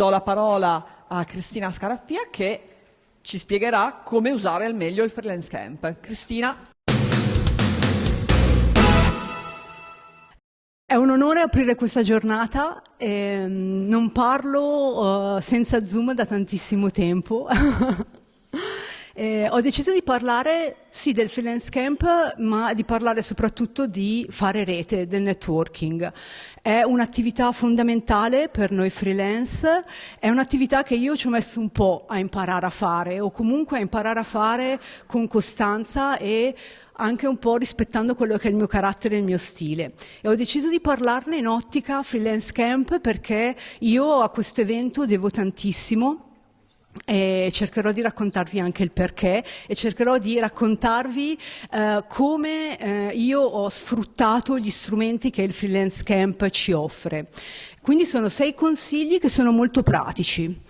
do la parola a Cristina Scaraffia che ci spiegherà come usare al meglio il freelance camp. Cristina. È un onore aprire questa giornata, eh, non parlo uh, senza Zoom da tantissimo tempo. eh, ho deciso di parlare sì del freelance camp, ma di parlare soprattutto di fare rete, del networking. È un'attività fondamentale per noi freelance, è un'attività che io ci ho messo un po' a imparare a fare, o comunque a imparare a fare con costanza e anche un po' rispettando quello che è il mio carattere e il mio stile. E ho deciso di parlarne in ottica freelance camp perché io a questo evento devo tantissimo e cercherò di raccontarvi anche il perché e cercherò di raccontarvi eh, come eh, io ho sfruttato gli strumenti che il freelance camp ci offre. Quindi sono sei consigli che sono molto pratici.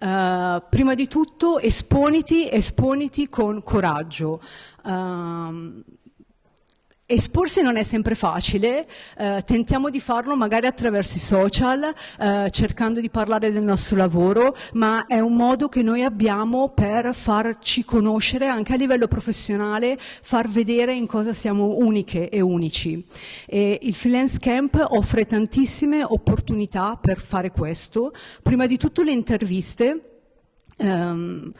Uh, prima di tutto esponiti, esponiti con coraggio. Uh, Esporsi non è sempre facile, eh, tentiamo di farlo magari attraverso i social, eh, cercando di parlare del nostro lavoro, ma è un modo che noi abbiamo per farci conoscere anche a livello professionale, far vedere in cosa siamo uniche e unici. E il freelance camp offre tantissime opportunità per fare questo, prima di tutto le interviste. Um,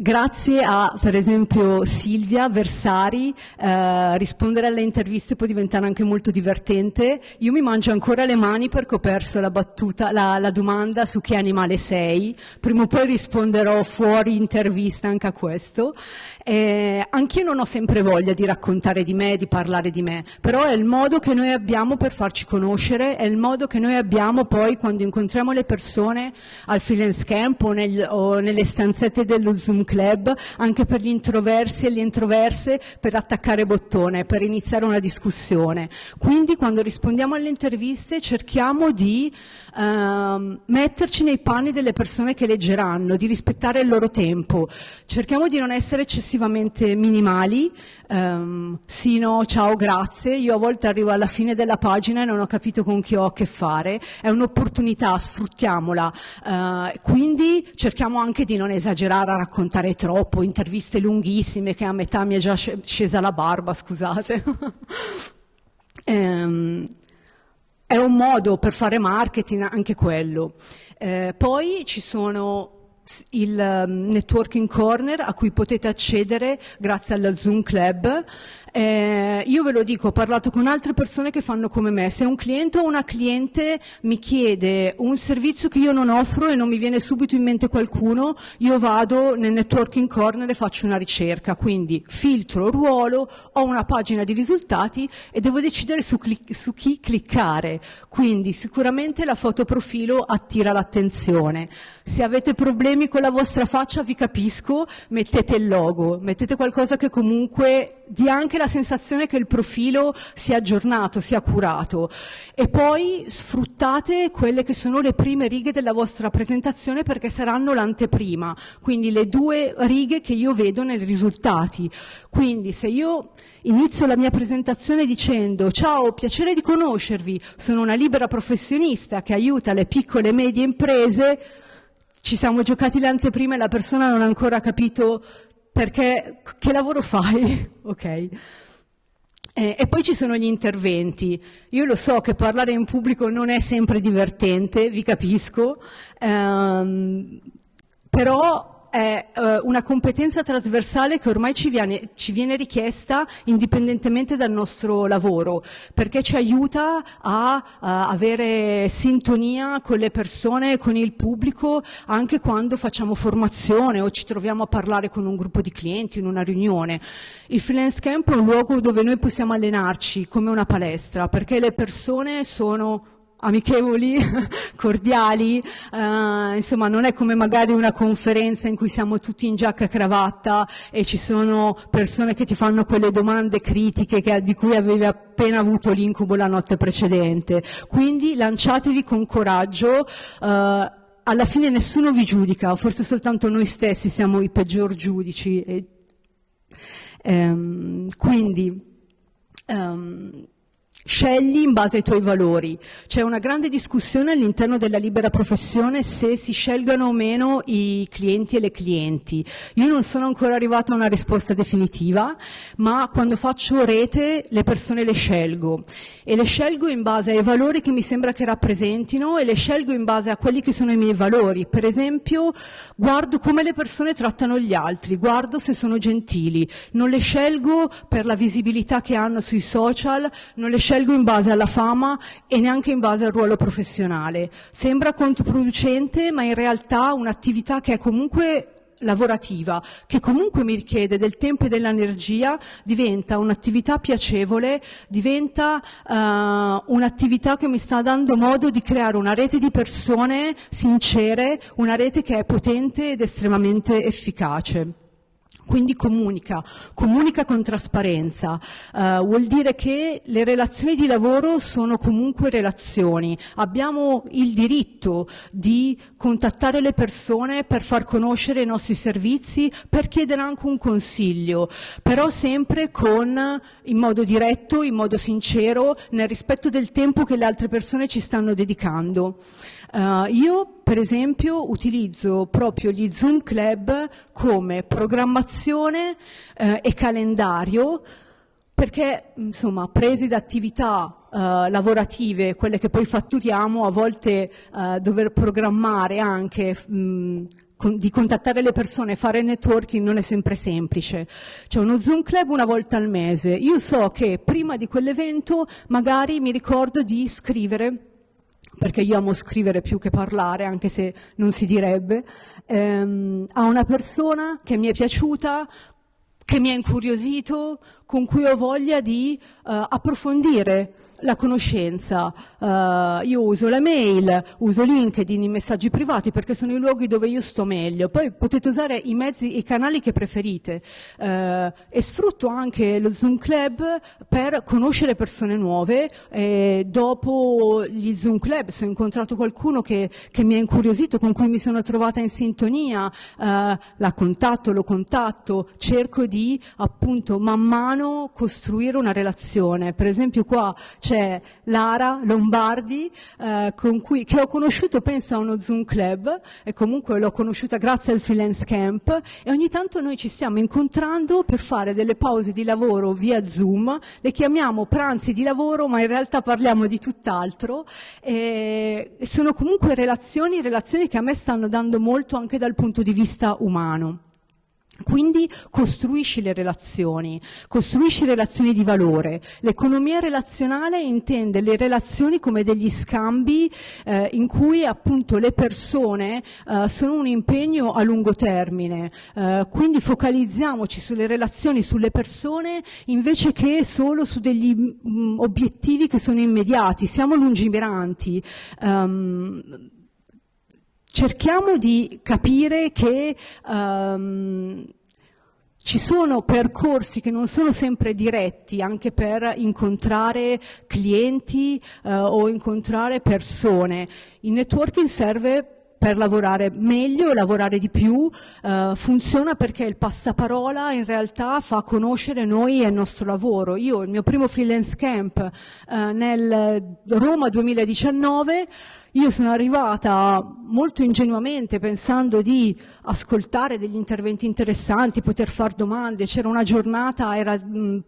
Grazie a, per esempio, Silvia Versari, eh, rispondere alle interviste può diventare anche molto divertente. Io mi mangio ancora le mani perché ho perso la, battuta, la, la domanda su che animale sei. Prima o poi risponderò fuori intervista anche a questo. Eh, anch'io non ho sempre voglia di raccontare di me, di parlare di me, però è il modo che noi abbiamo per farci conoscere, è il modo che noi abbiamo poi quando incontriamo le persone al freelance camp o, nel, o nelle stanzette dello Zoom club, anche per gli introversi e le introverse, per attaccare bottone, per iniziare una discussione. Quindi quando rispondiamo alle interviste cerchiamo di uh, metterci nei panni delle persone che leggeranno, di rispettare il loro tempo. Cerchiamo di non essere eccessivamente minimali, um, sì, no, ciao, grazie. Io a volte arrivo alla fine della pagina e non ho capito con chi ho a che fare. È un'opportunità, sfruttiamola. Uh, quindi cerchiamo anche di non esagerare a raccontare troppo, interviste lunghissime che a metà mi è già scesa la barba, scusate. um, è un modo per fare marketing anche quello. Eh, poi ci sono il um, networking corner a cui potete accedere grazie alla Zoom Club eh, io ve lo dico, ho parlato con altre persone che fanno come me, se un cliente o una cliente mi chiede un servizio che io non offro e non mi viene subito in mente qualcuno, io vado nel networking corner e faccio una ricerca, quindi filtro ruolo, ho una pagina di risultati e devo decidere su, su chi cliccare, quindi sicuramente la foto profilo attira l'attenzione. Se avete problemi con la vostra faccia vi capisco, mettete il logo, mettete qualcosa che comunque dia anche la sensazione che il profilo sia aggiornato, sia curato e poi sfruttate quelle che sono le prime righe della vostra presentazione perché saranno l'anteprima, quindi le due righe che io vedo nei risultati. Quindi se io inizio la mia presentazione dicendo ciao, piacere di conoscervi, sono una libera professionista che aiuta le piccole e medie imprese, ci siamo giocati le anteprime e la persona non ha ancora capito perché che lavoro fai? ok. E poi ci sono gli interventi. Io lo so che parlare in pubblico non è sempre divertente, vi capisco, ehm, però è eh, una competenza trasversale che ormai ci viene, ci viene, richiesta indipendentemente dal nostro lavoro, perché ci aiuta a, a, avere sintonia con le persone, con il pubblico, anche quando facciamo formazione o ci troviamo a parlare con un gruppo di clienti in una riunione. Il freelance camp è un luogo dove noi possiamo allenarci come una palestra, perché le persone sono amichevoli, cordiali, eh, insomma non è come magari una conferenza in cui siamo tutti in giacca e cravatta e ci sono persone che ti fanno quelle domande critiche che, di cui avevi appena avuto l'incubo la notte precedente. Quindi lanciatevi con coraggio, eh, alla fine nessuno vi giudica, forse soltanto noi stessi siamo i peggior giudici. E, ehm, quindi, ehm, Scegli in base ai tuoi valori. C'è una grande discussione all'interno della libera professione se si scelgano o meno i clienti e le clienti. Io non sono ancora arrivata a una risposta definitiva, ma quando faccio rete le persone le scelgo e le scelgo in base ai valori che mi sembra che rappresentino e le scelgo in base a quelli che sono i miei valori. Per esempio, guardo come le persone trattano gli altri, guardo se sono gentili, non le scelgo per la visibilità che hanno sui social, non le scelgo scelgo in base alla fama e neanche in base al ruolo professionale. Sembra controproducente, ma in realtà un'attività che è comunque lavorativa, che comunque mi richiede del tempo e dell'energia, diventa un'attività piacevole, diventa uh, un'attività che mi sta dando modo di creare una rete di persone sincere, una rete che è potente ed estremamente efficace. Quindi comunica, comunica con trasparenza, uh, vuol dire che le relazioni di lavoro sono comunque relazioni, abbiamo il diritto di contattare le persone per far conoscere i nostri servizi, per chiedere anche un consiglio, però sempre con, in modo diretto, in modo sincero, nel rispetto del tempo che le altre persone ci stanno dedicando. Uh, io, per esempio, utilizzo proprio gli Zoom Club come programmazione uh, e calendario perché, insomma, presi da attività uh, lavorative, quelle che poi fatturiamo, a volte dover programmare anche mh, con, di contattare le persone, fare networking non è sempre semplice. C'è uno Zoom Club una volta al mese. Io so che prima di quell'evento magari mi ricordo di scrivere perché io amo scrivere più che parlare, anche se non si direbbe, ehm, a una persona che mi è piaciuta, che mi ha incuriosito, con cui ho voglia di uh, approfondire la conoscenza. Uh, io uso la mail, uso LinkedIn, i messaggi privati perché sono i luoghi dove io sto meglio. Poi potete usare i mezzi, i canali che preferite uh, e sfrutto anche lo Zoom Club per conoscere persone nuove. E dopo gli Zoom Club, se ho incontrato qualcuno che, che, mi ha incuriosito, con cui mi sono trovata in sintonia, uh, la contatto, lo contatto, cerco di appunto man mano costruire una relazione. Per esempio qua c'è Lara Lombardi, eh, cui, che ho conosciuto penso a uno Zoom Club, e comunque l'ho conosciuta grazie al freelance camp, e ogni tanto noi ci stiamo incontrando per fare delle pause di lavoro via Zoom, le chiamiamo pranzi di lavoro, ma in realtà parliamo di tutt'altro, e sono comunque relazioni, relazioni che a me stanno dando molto anche dal punto di vista umano. Quindi costruisci le relazioni, costruisci relazioni di valore. L'economia relazionale intende le relazioni come degli scambi eh, in cui appunto le persone eh, sono un impegno a lungo termine. Eh, quindi focalizziamoci sulle relazioni, sulle persone invece che solo su degli mh, mm, obiettivi che sono immediati. Siamo lungimiranti. Um, cerchiamo di capire che um, ci sono percorsi che non sono sempre diretti anche per incontrare clienti uh, o incontrare persone. Il networking serve per lavorare meglio, lavorare di più, eh, funziona perché il passaparola in realtà fa conoscere noi e il nostro lavoro. Io il mio primo freelance camp eh, nel Roma 2019 io sono arrivata molto ingenuamente pensando di ascoltare degli interventi interessanti, poter fare domande, c'era una giornata, era mh,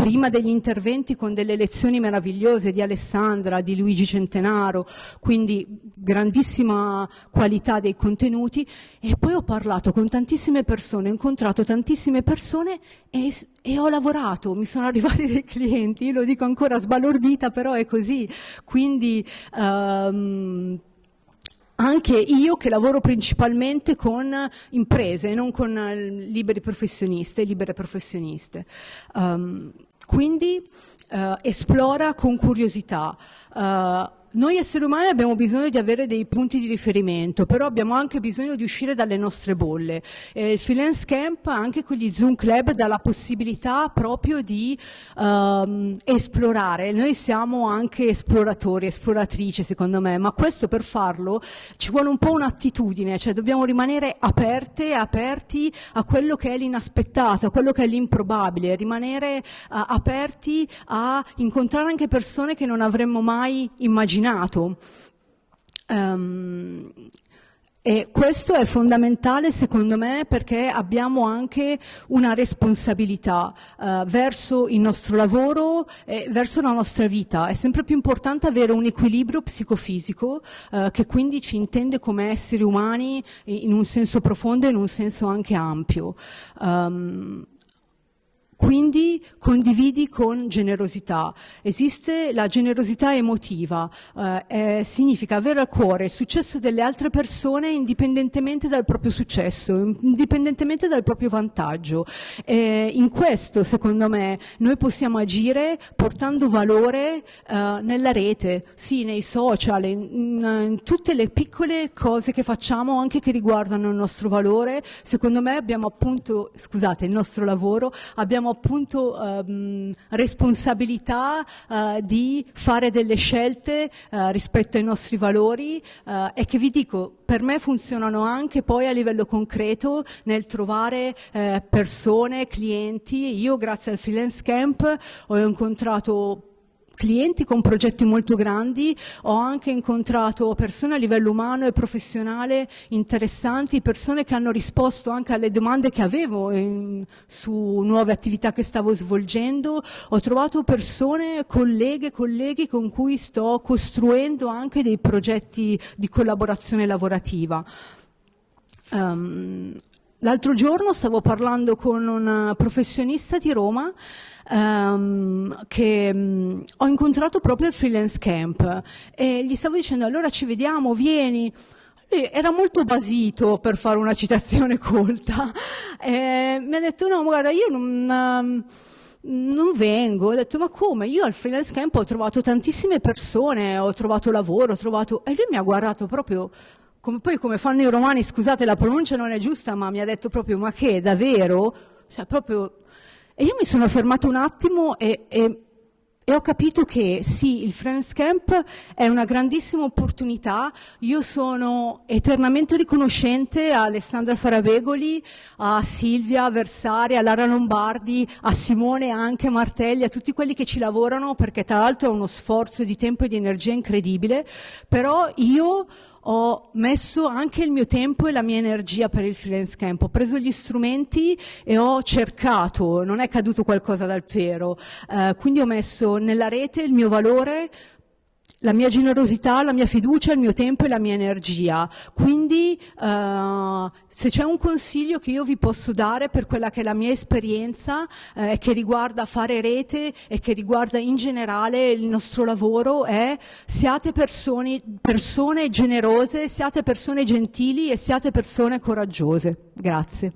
prima degli interventi con delle lezioni meravigliose di Alessandra, di Luigi Centenaro, quindi grandissima qualità dei contenuti e poi ho parlato con tantissime persone, ho incontrato tantissime persone e, e ho lavorato, mi sono arrivati dei clienti, io lo dico ancora sbalordita, però è così, quindi um, anche io che lavoro principalmente con imprese, non con liberi professionisti e libere professioniste. Um, quindi uh, esplora con curiosità. Uh, noi esseri umani abbiamo bisogno di avere dei punti di riferimento, però abbiamo anche bisogno di uscire dalle nostre bolle. Eh, il Freelance Camp, anche con gli Zoom Club, dà la possibilità proprio di um, esplorare. Noi siamo anche esploratori, esploratrici secondo me, ma questo per farlo ci vuole un po' un'attitudine, cioè dobbiamo rimanere aperte, aperti a quello che è l'inaspettato, a quello che è l'improbabile, rimanere uh, aperti a incontrare anche persone che non avremmo mai immaginato immaginato. Um, e questo è fondamentale secondo me perché abbiamo anche una responsabilità uh, verso il nostro lavoro e verso la nostra vita. È sempre più importante avere un equilibrio psicofisico uh, che quindi ci intende come esseri umani in un senso profondo e in un senso anche ampio. Um, quindi condividi con generosità. Esiste la generosità emotiva, eh, eh, significa avere a cuore il successo delle altre persone indipendentemente dal proprio successo, indipendentemente dal proprio vantaggio. Eh, in questo, secondo me, noi possiamo agire portando valore eh, nella rete, sì, nei social, in, in, tutte le piccole cose che facciamo, anche che riguardano il nostro valore. Secondo me abbiamo appunto, scusate, il nostro lavoro, abbiamo appunto um, responsabilità uh, di fare delle scelte uh, rispetto ai nostri valori uh, e che vi dico, per me funzionano anche poi a livello concreto nel trovare eh, persone, clienti. Io grazie al freelance camp ho incontrato clienti con progetti molto grandi, ho anche incontrato persone a livello umano e professionale interessanti, persone che hanno risposto anche alle domande che avevo in, su nuove attività che stavo svolgendo, ho trovato persone, colleghe, colleghi con cui sto costruendo anche dei progetti di collaborazione lavorativa. Um, L'altro giorno stavo parlando con un professionista di Roma um, che um, ho incontrato proprio al freelance camp e gli stavo dicendo allora ci vediamo, vieni. Era molto basito per fare una citazione colta e mi ha detto no guarda io non... Um, non vengo, ho detto ma come? Io al freelance camp ho trovato tantissime persone, ho trovato lavoro, ho trovato... e lui mi ha guardato proprio come, poi come fanno i romani, scusate la pronuncia non è giusta, ma mi ha detto proprio ma che, davvero? Cioè proprio e io mi sono fermata un attimo e, e, e ho capito che sì, il Friends Camp è una grandissima opportunità. Io sono eternamente riconoscente a Alessandra Farabegoli, a Silvia Versari, a Lara Lombardi, a Simone anche Martelli, a tutti quelli che ci lavorano, perché tra l'altro è uno sforzo di tempo e di energia incredibile. Però io ho messo anche il mio tempo e la mia energia per il freelance camp, ho preso gli strumenti e ho cercato, non è caduto qualcosa dal pero, eh, quindi ho messo nella rete il mio valore, la mia generosità, la mia fiducia, il mio tempo e la mia energia. Quindi uh, se c'è un consiglio che io vi posso dare per quella che è la mia esperienza, eh, che riguarda fare rete e che riguarda in generale il nostro lavoro, è siate persone, persone generose, siate persone gentili e siate persone coraggiose. Grazie.